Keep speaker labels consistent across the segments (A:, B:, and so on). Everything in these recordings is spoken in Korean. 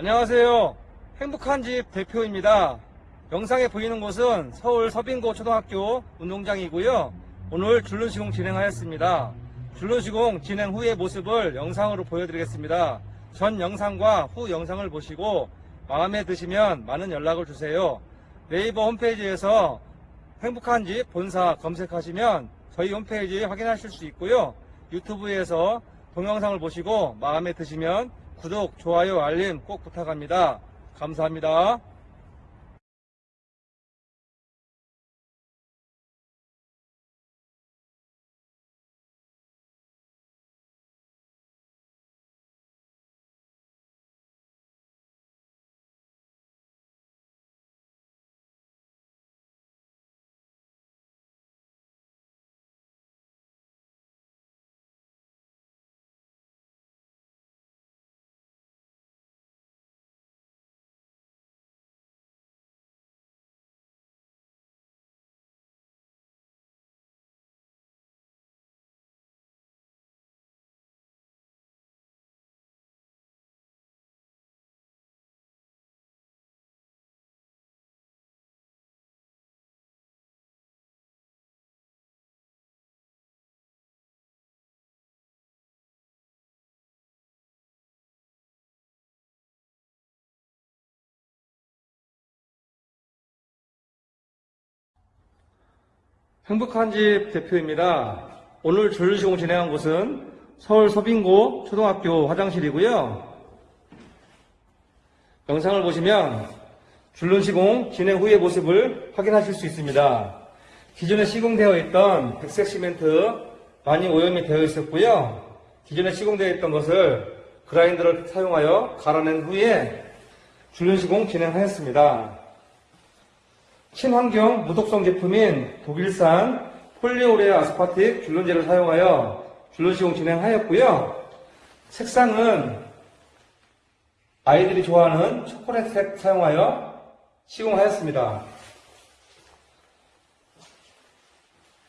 A: 안녕하세요. 행복한 집 대표입니다. 영상에 보이는 곳은 서울 서빙고 초등학교 운동장이고요. 오늘 줄눈 시공 진행하였습니다. 줄눈 시공 진행 후의 모습을 영상으로 보여드리겠습니다. 전 영상과 후 영상을 보시고 마음에 드시면 많은 연락을 주세요. 네이버 홈페이지에서 행복한 집 본사 검색하시면 저희 홈페이지 확인하실 수 있고요. 유튜브에서 동영상을 보시고 마음에 드시면 구독, 좋아요, 알림 꼭 부탁합니다. 감사합니다. 행복한 집 대표입니다. 오늘 전류시공 진행한 곳은 서울 서빙고 초등학교 화장실이고요. 영상을 보시면 줄눈 시공 진행 후의 모습을 확인하실 수 있습니다. 기존에 시공되어 있던 백색 시멘트 많이 오염이 되어 있었고요. 기존에 시공되어 있던 것을 그라인더를 사용하여 갈아낸 후에 줄눈 시공 진행하였습니다. 친환경 무독성 제품인 독일산 폴리오레 아스파틱 줄눈제를 사용하여 줄눈 시공 진행하였고요. 색상은 아이들이 좋아하는 초콜릿색 사용하여 시공하였습니다.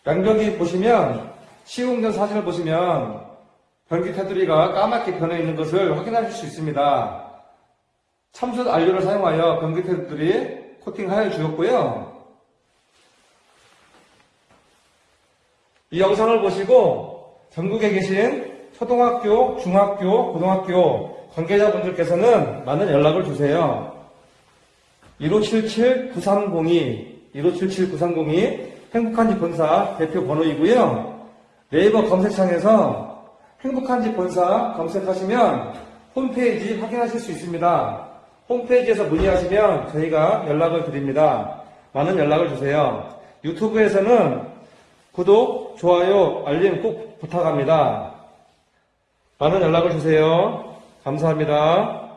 A: 양벽이 보시면 시공된 사진을 보시면 변기 테두리가 까맣게 변해 있는 것을 확인하실 수 있습니다. 참숯 안료를 사용하여 변기 테두리 코팅하여 주었고요. 이 영상을 보시고 전국에 계신 초등학교, 중학교, 고등학교 관계자분들께서는 많은 연락을 주세요. 1577-9302, 1577-9302 행복한 집 본사 대표 번호이고요. 네이버 검색창에서 행복한 집 본사 검색하시면 홈페이지 확인하실 수 있습니다. 홈페이지에서 문의하시면 저희가 연락을 드립니다. 많은 연락을 주세요. 유튜브에서는 구독, 좋아요, 알림 꼭 부탁합니다. 많은 연락을 주세요. 감사합니다.